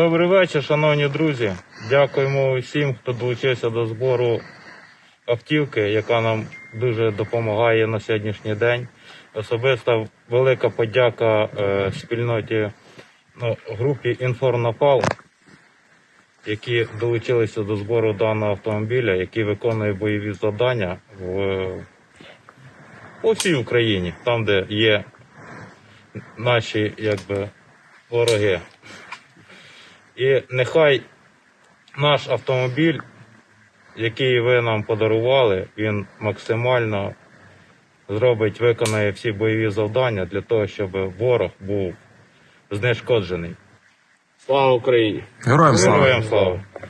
Добрий вечір, шановні друзі. Дякуємо усім, хто долучився до збору автівки, яка нам дуже допомагає на сьогоднішній день. Особисто велика подяка е, спільноті ну, групі Інформнапал, які долучилися до збору даного автомобіля, який виконує бойові завдання в, по всій Україні, там, де є наші якби, вороги. І нехай наш автомобіль, який ви нам подарували, він максимально зробить, виконає всі бойові завдання для того, щоб ворог був знешкоджений. Слава Україні! Героям слава! Героям слава!